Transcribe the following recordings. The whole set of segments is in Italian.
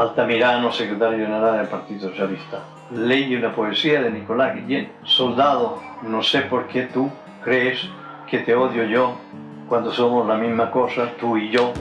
Altamirano, segretario generale del Partito Socialista. Leí una poesía de Nicolás Guillén. Soldado, no sé por qué tú crees que te odio yo cuando somos la misma cosa, tú y yo.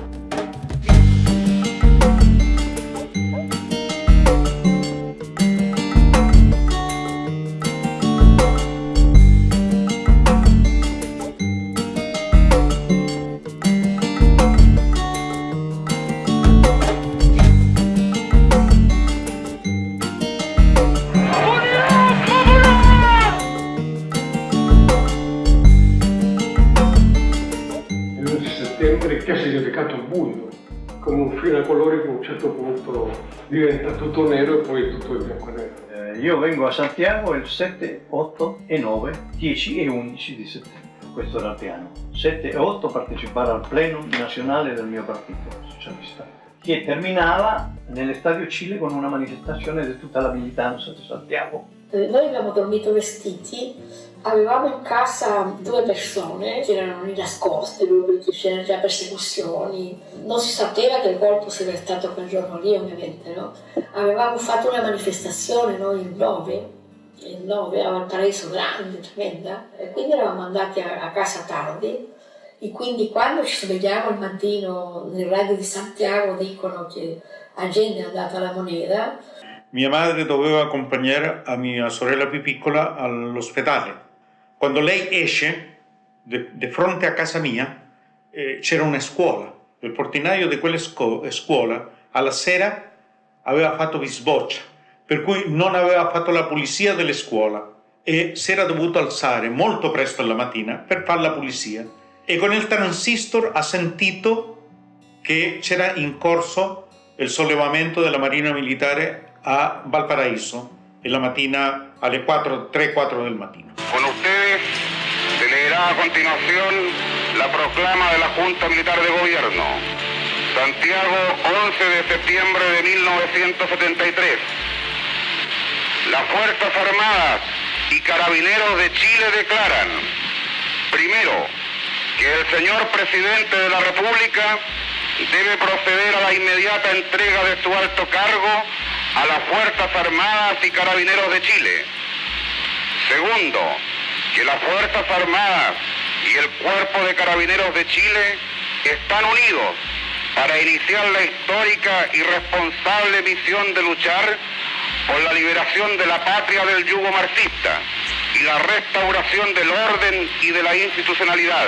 Come un filo a colori che a un certo punto diventa tutto nero e poi tutto è bianco e nero. Eh, io vengo a Santiago il 7, 8 e 9, 10 e 11 di settembre. Questo era il piano. 7 e 8 partecipare al pleno nazionale del mio partito socialista, che terminava nell'Estadio Cile con una manifestazione di tutta la militanza di Santiago. Eh, noi abbiamo dormito vestiti Avevamo in casa due persone che erano lì nascoste, perché c'erano già persecuzioni. Non si sapeva che il colpo sarebbe stato quel giorno lì, ovviamente, no? Avevamo fatto una manifestazione noi il 9, il 9 a Valparaiso grande, tremenda, e quindi eravamo andati a, a casa tardi e quindi quando ci svegliamo il mattino nel radio di Santiago dicono che la gente è andata alla moneta. Mia madre doveva accompagnare a mia sorella più piccola all'ospedale quando lei esce, di fronte a casa mia, eh, c'era una scuola. Il portinaio di quella scu scuola alla sera aveva fatto bisboccia, per cui non aveva fatto la pulizia delle scuole e si era dovuto alzare molto presto la mattina per fare la pulizia. E con il transistor ha sentito che c'era in corso il sollevamento della Marina Militare a Valparaíso e la mattina alle 4, 3-4 del mattino. Con ustedes se leerá a continuación la proclama de la Junta Militar de Gobierno. Santiago, 11 de septiembre de 1973. Las Fuerzas Armadas y Carabineros de Chile declaran, primero, que el señor presidente de la República debe proceder a la inmediata entrega de su alto cargo a las Fuerzas Armadas y Carabineros de Chile. Segundo, que las Fuerzas Armadas y el Cuerpo de Carabineros de Chile están unidos para iniciar la histórica y responsable misión de luchar por la liberación de la patria del yugo marxista y la restauración del orden y de la institucionalidad.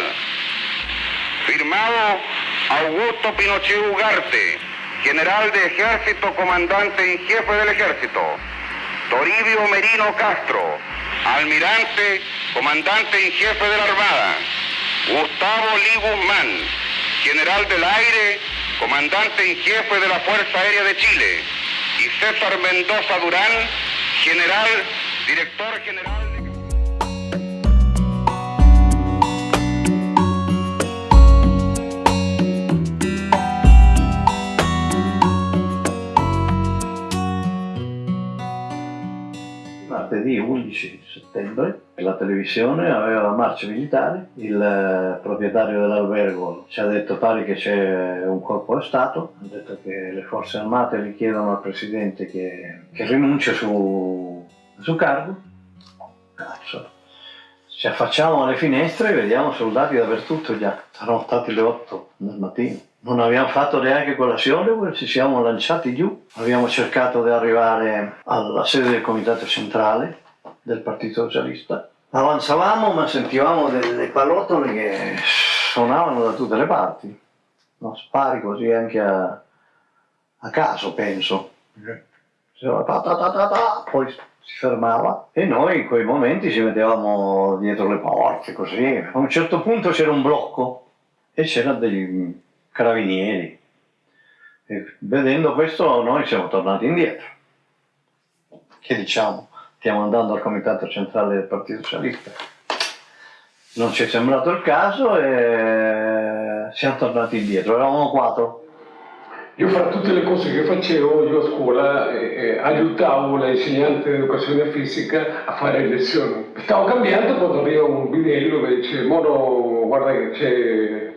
Firmado Augusto Pinochet Ugarte, general de ejército, comandante en jefe del ejército. Toribio Merino Castro, almirante, comandante en jefe de la Armada. Gustavo Lee Guzmán, general del aire, comandante en jefe de la Fuerza Aérea de Chile. Y César Mendoza Durán, general, director general. martedì 11 settembre la televisione aveva la marcia militare, il eh, proprietario dell'albergo ci ha detto pare che c'è un colpo di Stato, ha detto che le forze armate richiedono al presidente che, che rinuncia su, su cargo. Cazzo. Ci affacciamo alle finestre e vediamo soldati dappertutto già, saranno stati le 8 del mattino. Non abbiamo fatto neanche colazione, ci siamo lanciati giù, abbiamo cercato di arrivare alla sede del comitato centrale del Partito Socialista. Avanzavamo ma sentivamo delle pallottole che suonavano da tutte le parti, no? spari così anche a, a caso penso. Poi si fermava e noi in quei momenti ci mettevamo dietro le porte così. A un certo punto c'era un blocco e c'erano degli carabinieri. E vedendo questo noi siamo tornati indietro. Che diciamo? Stiamo andando al comitato centrale del Partito Socialista. Non ci è sembrato il caso e siamo tornati indietro, eravamo quattro. Io fra tutte le cose che facevo io a scuola eh, eh aiutavo l'insegnante di educazione fisica a fare le lezioni. Stavo cambiando quando arriva un bidello che dice Moro guarda che c'è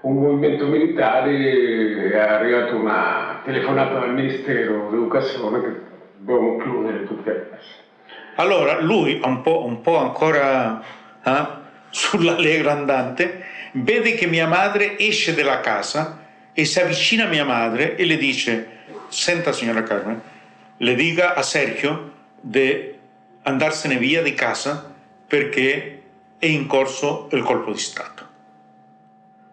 un movimento militare è arrivata una una telefonata dal Ministero dell'Educazione che dobbiamo chiudere tutte le classi. Allora lui, un po', un po ancora eh, sull'allegro andante, vede che mia madre esce dalla casa e si avvicina a mia madre e le dice senta signora Carmen, le dica a Sergio di andarsene via di casa perché è in corso il colpo di Stato.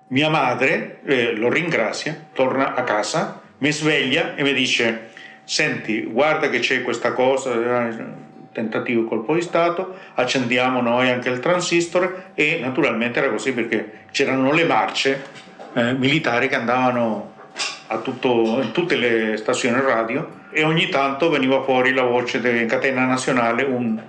Mia madre eh, lo ringrazia, torna a casa, mi sveglia e mi dice senti guarda che c'è questa cosa, eh, tentativo colpo di Stato, accendiamo noi anche il transistor e naturalmente era così perché c'erano le marce eh, militari che andavano tutto, in tutte le stazioni radio e ogni tanto veniva fuori la voce di Catena Nazionale, un,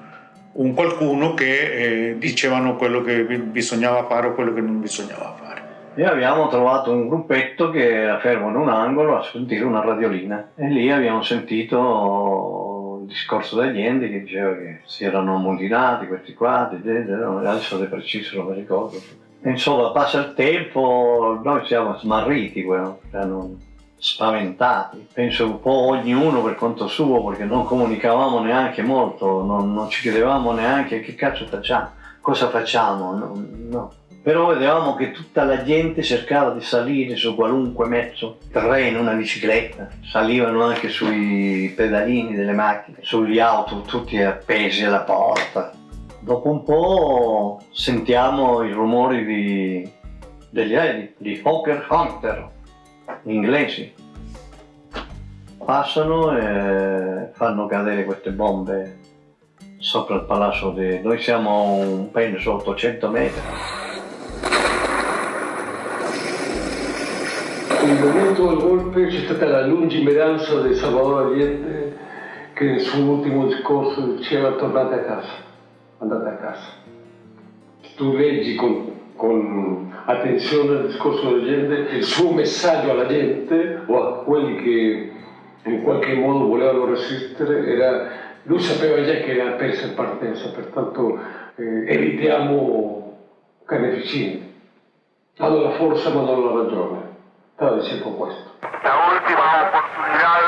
un qualcuno che eh, dicevano quello che bisognava fare o quello che non bisognava fare. E abbiamo trovato un gruppetto che era fermo in un angolo a sentire una radiolina e lì abbiamo sentito discorso degli enti che diceva che si erano ammutinati questi qua, adesso di preciso non mi ricordo. Insomma, passa il tempo, noi siamo smarriti, cioè non, spaventati, penso un po' ognuno per conto suo perché non comunicavamo neanche molto, non, non ci chiedevamo neanche che cazzo facciamo, cosa facciamo, no, no. Però vedevamo che tutta la gente cercava di salire su qualunque mezzo, treno, una bicicletta, salivano anche sui pedalini delle macchine, sugli auto, tutti appesi alla porta. Dopo un po' sentiamo i rumori di, degli aerei, di Hawker Hunter, inglesi. Passano e fanno cadere queste bombe sopra il palazzo di... Noi siamo un penso 800 metri. Del golpe c'è stata la lungimiranza di Salvador Allende che nel suo ultimo discorso diceva tornate a casa, andate a casa. Tu leggi con con attenzione al discorso della gente, il suo messaggio alla gente o a quelli che in qualche modo volevano resistere era, lui sapeva già che era persa in partenza, pertanto eh, evitiamo carneficini. Hanno la forza ma non la ragione. Stava dicendo questo. La ultima opportunidad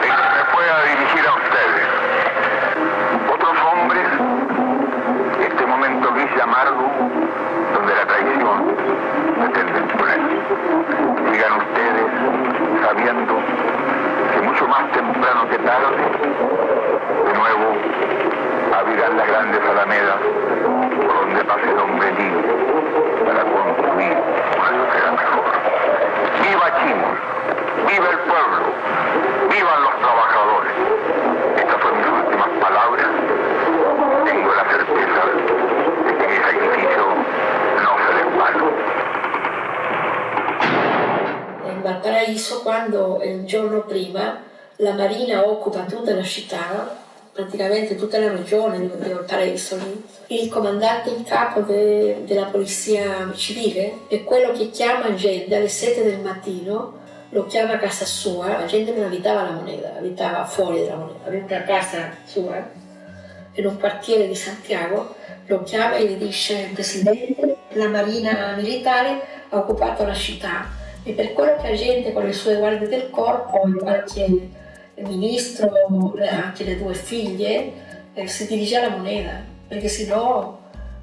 de que me pueda dirigir a ustedes. Otros hombres, este momento gris y amargo, donde la traición pretende imponer. Sigan ustedes sabiendo que mucho más temprano que tarde, de nuevo, abrirán las grandes alamedas por donde pase el hombre libre para construir una Valparaíso quando il giorno prima la Marina occupa tutta la città, praticamente tutta la regione di Valparaíso lì. Il comandante in capo de- della polizia civile è quello che chiama gente alle 7 del mattino, lo chiama a casa sua, la gente non abitava la moneta, abitava fuori dalla moneta, aveva una casa sua in un quartiere di Santiago, lo chiama e gli dice Presidente, la Marina militare ha occupato la città e per quello che la gente con le sue guardie del corpo, qualche ministro, eh, anche le due figlie, eh, si dirige alla moneta, perché sennò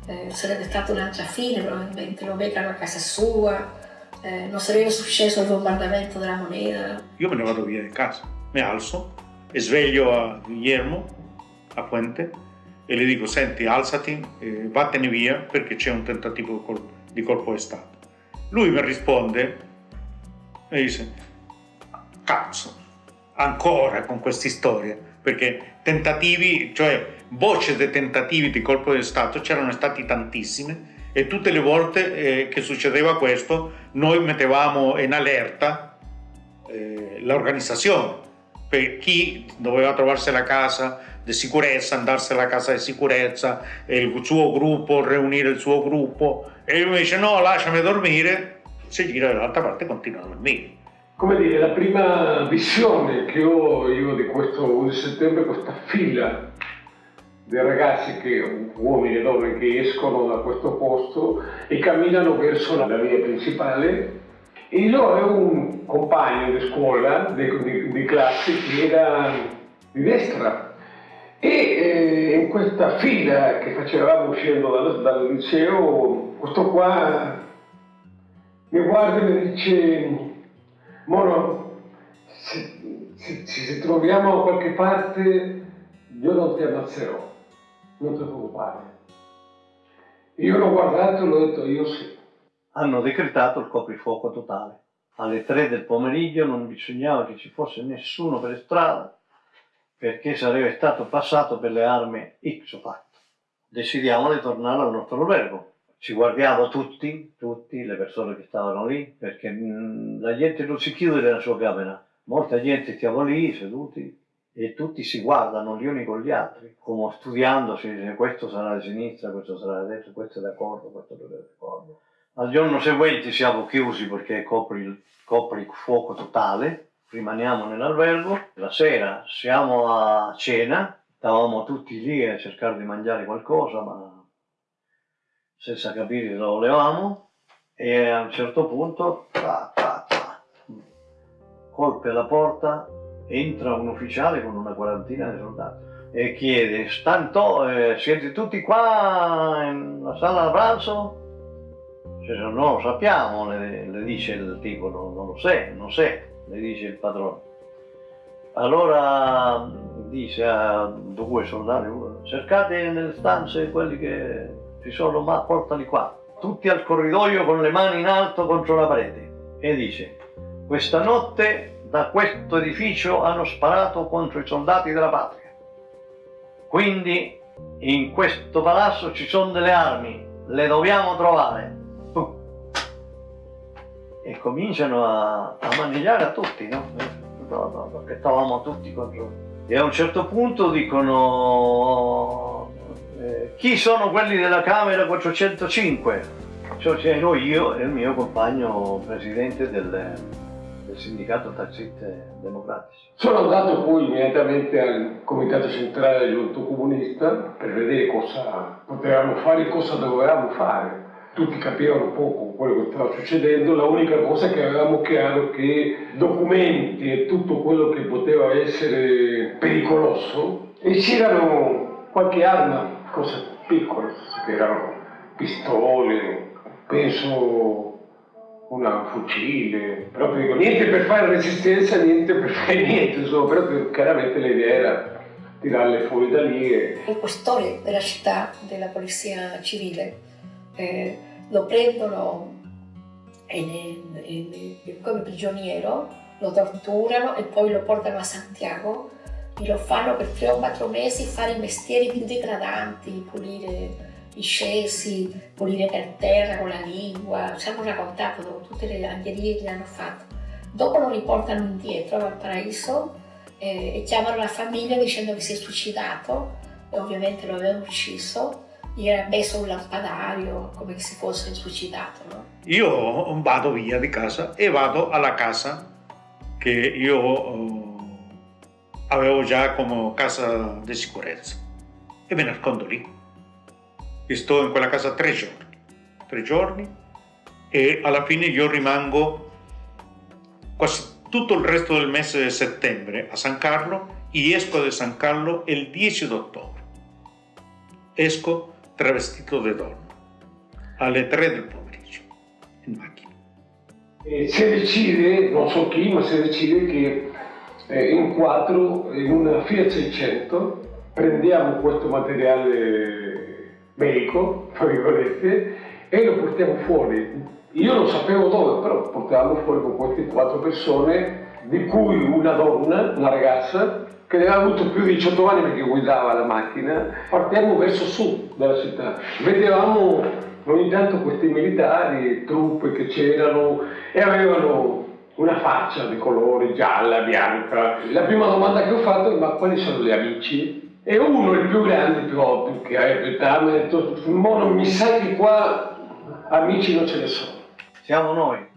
eh, sarebbe stata un'altra fine probabilmente, lo beccano a casa sua, eh, non sarebbe successo il bombardamento della moneta. Io me ne vado via di casa, mi alzo e sveglio a Guillermo, a Puente, e le dico, senti, alzati, eh, vattene via perché c'è un tentativo di colpo di Stato. Lui mi risponde e dice, cazzo, ancora con queste storie, perché tentativi, cioè voci dei tentativi di colpo di Stato c'erano stati tantissime e tutte le volte eh, che succedeva questo noi mettevamo in allerta eh, l'organizzazione. Per chi doveva trovarsi la casa di sicurezza, andarsi alla casa di sicurezza, il suo gruppo, riunire il suo gruppo. E lui mi dice no lasciami dormire, si gira dall'altra parte e continua a dormire. Come dire, la prima visione che ho io di questo 11 settembre, questa fila di ragazzi, che, uomini e donne che escono da questo posto e camminano verso la via principale e loro è un, compagno di scuola, di, di, di classe, che era di destra. E eh, in questa fila che facevamo uscendo dal, dal liceo, questo qua mi guarda e mi dice, Moro, se, se, se troviamo da qualche parte, io non ti ammazzerò, non ti preoccupare. Io l'ho guardato e l'ho detto, io sì. Hanno decretato il coprifuoco totale. Alle tre del pomeriggio non bisognava che ci fosse nessuno per strada perché sarebbe stato passato per le armi X fatto. Decidiamo di tornare al nostro albergo. Ci guardiamo tutti, tutti, le persone che stavano lì, perché mh, la gente non si chiude nella sua camera. Molta gente stiamo lì seduti e tutti si guardano gli uni con gli altri, come studiando se questo sarà di sinistra, questo sarà di destra, questo è d'accordo, questo non è d'accordo. Al giorno seguente siamo chiusi perché copri il, copri il fuoco totale, rimaniamo nell'albergo, la sera siamo a cena, stavamo tutti lì a cercare di mangiare qualcosa, ma senza capire dove volevamo, e a un certo punto, ta, ta, ta, colpe alla porta, entra un ufficiale con una quarantina di soldati e chiede, stanto, eh, siete tutti qua nella sala da pranzo? Cioè, non lo sappiamo, le, le, dice il tipo, non, non lo sa, non sa, le dice il padrone. Allora dice a due soldati, cercate nelle stanze quelli che ci sono, ma portali qua, tutti al corridoio con le mani in alto contro la parete. E dice, questa notte da questo edificio hanno sparato contro i soldati della patria. Quindi in questo palazzo ci sono delle armi, le dobbiamo trovare. E cominciano a, a mangiare a tutti, no? Perché stavamo tutti contro. E a un certo punto dicono eh, chi sono quelli della Camera 405? Cioè ero io e il mio compagno presidente del, del sindacato taxisti democratici. Sono andato poi immediatamente al comitato centrale del giunto comunista per vedere cosa potevamo fare e cosa dovevamo fare. Tutti capivano poco quello che stava succedendo, l'unica cosa che avevamo chiaro è che documenti e tutto quello che poteva essere pericoloso e c'erano qualche arma, cose piccole, che erano pistole, penso un fucile, proprio niente per fare resistenza, niente per fare niente, insomma, però chiaramente l'idea era tirarle fuori da lì. E... Il questore della città, della polizia civile, eh, lo prendono in, in, in, come prigioniero, lo torturano e poi lo portano a Santiago e lo fanno per tre o quattro mesi fare i mestieri più degradanti, pulire i scesi, pulire per terra con la lingua, ci hanno raccontato tutte le angherie che hanno fatto. Dopo lo riportano indietro al paradiso eh, e chiamano la famiglia dicendo che si è suicidato e ovviamente lo avevano ucciso gli era messo un lampadario come se fosse suicidato. No? Io vado via di casa e vado alla casa che io uh, avevo già come casa di sicurezza. E mi nascondo lì. E sto in quella casa tre giorni, tre giorni. E alla fine io rimango quasi tutto il resto del mese di settembre a San Carlo. E esco da San Carlo il 10 ottobre. Esco travestito di donna. Alle 3 del pomeriggio in macchina. E si decide, non so chi, ma si decide che eh, in quattro, in una Fiat 600, prendiamo questo materiale medico, tra virgolette, e lo portiamo fuori. Io non sapevo dove, però portavamo fuori con queste quattro persone, di cui una donna, una ragazza, che aveva avuto più di 18 anni perché guidava la macchina, partiamo verso sud della città. Vedevamo ogni tanto questi militari, truppe che c'erano e avevano una faccia di colore gialla, bianca. La prima domanda che ho fatto è ma quali sono gli amici? E uno, il più grande, più ovvio, che ha mi ha detto, Mono, mi sa che qua amici non ce ne sono. Siamo noi,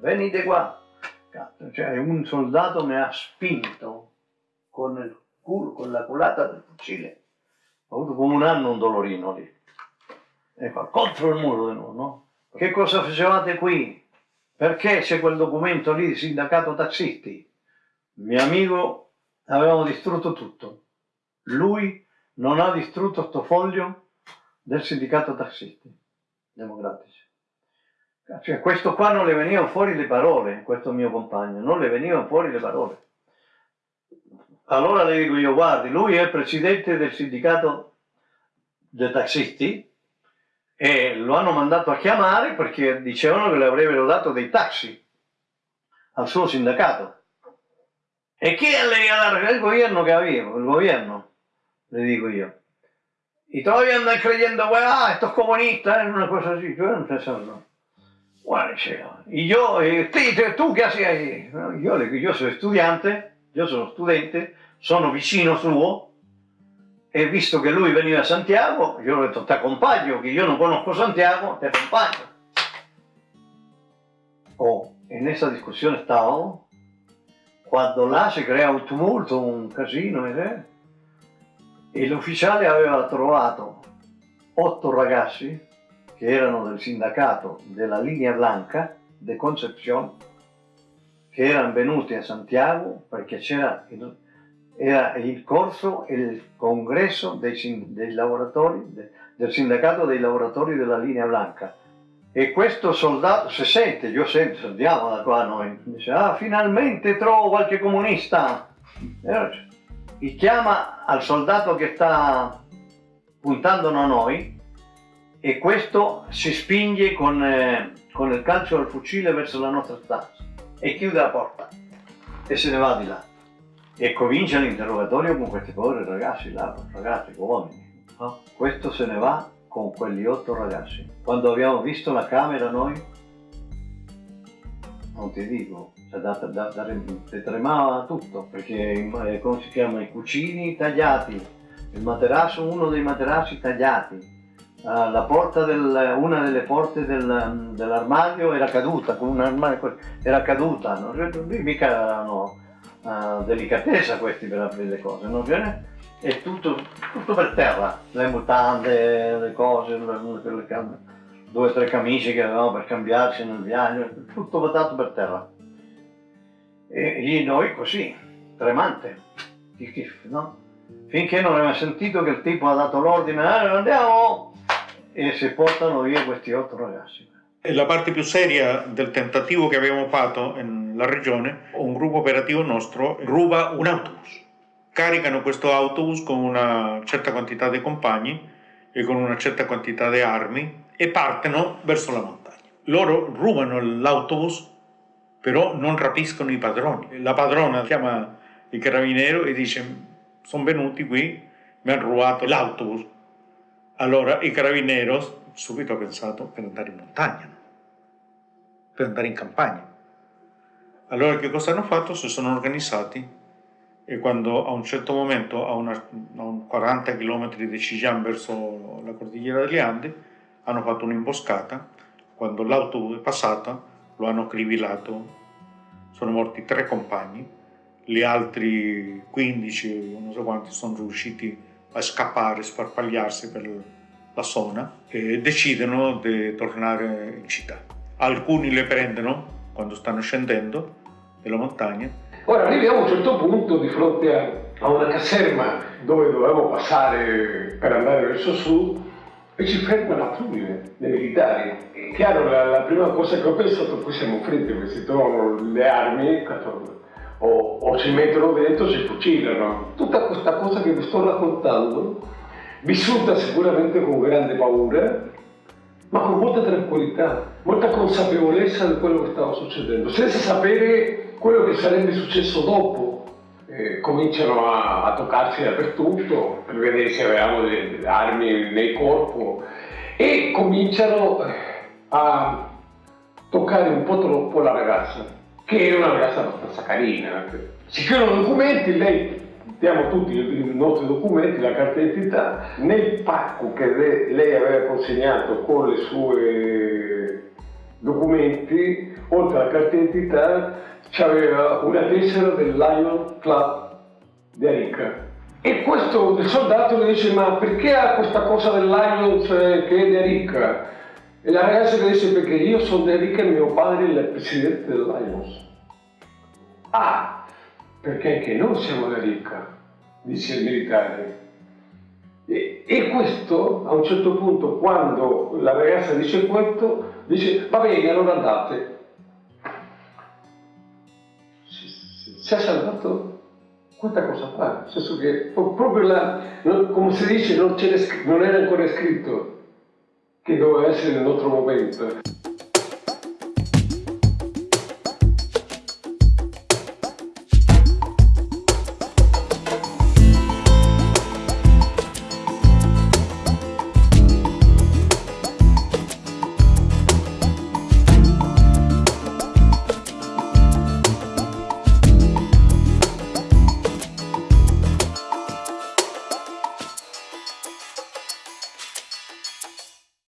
venite qua. Cazzo, cioè un soldato mi ha spinto con il culo, con la culata del fucile. Ho avuto come un anno un dolorino lì. Ecco, contro il muro di nuovo, no? Che cosa facevate qui? Perché c'è quel documento lì di sindacato tassisti. Il mio amico avevamo distrutto tutto. Lui non ha distrutto sto foglio del sindacato tassisti democratici. Cioè, questo qua non le venivano fuori le parole, questo mio compagno, non le venivano fuori le parole. Allora le dico io, guardi, lui è presidente del sindacato dei tassisti e lo hanno mandato a chiamare perché dicevano che le avrebbero dato dei taxi al suo sindacato. E chi a dare? Il governo che avevo, il governo, le dico io. I trovi andano creyendo, ah, sto comunista, è una cosa così, cioè non pensano. Guarda, io, eh, te, tu che sei? Io, io sono studiante, io sono studente, sono vicino suo, e visto che lui veniva a Santiago, io ho detto ti accompagno, che io non conosco Santiago, ti accompagno. Oh, in questa discussione stavo, quando là si crea un tumulto, un casino, eh? e l'ufficiale aveva trovato otto ragazzi che erano del sindacato della linea blanca de Concepción, che erano venuti a Santiago perché c'era era il corso il congresso dei, dei lavoratori, de, del sindacato dei lavoratori della linea blanca. E questo soldato, se sente, io sento, andiamo da qua noi, dice, ah, finalmente trovo qualche comunista. E chiama al soldato che sta puntando a noi e questo si spinge con, eh, con il calcio al fucile verso la nostra stanza e chiude la porta e se ne va di là e comincia l'interrogatorio con questi poveri ragazzi là, ragazzi, uomini. No? Questo se ne va con quegli otto ragazzi. Quando abbiamo visto la camera noi, non ti dico, cioè da, da, da, tremava tutto, perché eh, come si chiama, i cucini tagliati, il materasso, uno dei materassi tagliati, porta del, una delle porte del, dell'armadio era caduta, con un armadio, era caduta, non, mica erano uh, delicatezza questi per aprire le cose, non viene? È tutto, tutto per terra, le mutande, le cose, le, le, due o tre camicie che avevamo per cambiarci nel viaggio, tutto buttato per terra. E, e noi così, tremante, no? finché non abbiamo sentito che il tipo ha dato l'ordine, eh, andiamo, e si portano via questi otto ragazzi. La parte più seria del tentativo che abbiamo fatto nella regione, un gruppo operativo nostro ruba un autobus. Caricano questo autobus con una certa quantità di compagni e con una certa quantità di armi e partono verso la montagna. Loro rubano l'autobus, però non rapiscono i padroni. La padrona chiama il carabiniero e dice sono venuti qui, mi hanno rubato l'autobus. Allora il carabiniero subito ha pensato per andare in montagna per andare in campagna. Allora che cosa hanno fatto? Si sono organizzati e quando a un certo momento, a, una, a un 40 km di Chillán verso la cordigliera degli Andi, hanno fatto un'imboscata, quando l'auto è passata lo hanno crivilato, sono morti tre compagni, gli altri 15, non so quanti, sono riusciti a scappare, sparpagliarsi per la zona e decidono di tornare in città alcuni le prendono quando stanno scendendo della montagna. Ora arriviamo a un certo punto di fronte a, a una caserma dove dovevamo passare per andare verso sud e ci ferma la fluvile dei militari. È chiaro, la, la, prima cosa che ho pensato, qui siamo freddi perché si trovano le armi o, o ci mettono dentro, si fucilano. Tutta questa cosa che vi sto raccontando, vissuta sicuramente con grande paura, ma con molta tranquillità, molta consapevolezza di quello che stava succedendo, senza sapere quello che sarebbe successo dopo. Eh, cominciano a, a, toccarsi dappertutto per vedere se avevamo delle armi nel corpo e cominciano eh, a toccare un po' troppo la ragazza, che era una ragazza abbastanza carina. Si chiudono documenti, lei diamo tutti i nostri documenti, la carta d'identità, nel pacco che lei aveva consegnato con i suoi documenti, oltre alla carta d'identità, c'aveva una tessera del Lion Club di Arica. E questo il soldato le dice, ma perché ha questa cosa del Lions che è di Arica? E la ragazza le dice perché io sono di ricca e mio padre è il presidente del Lions. Ah, perché anche noi siamo di ricca, dice il militare. E, e, questo, a un certo punto, quando la ragazza dice questo, dice va bene, allora andate. Si, è salvato questa cosa qua, nel senso che proprio la, come si dice, non, non era ancora scritto che doveva essere il nostro momento.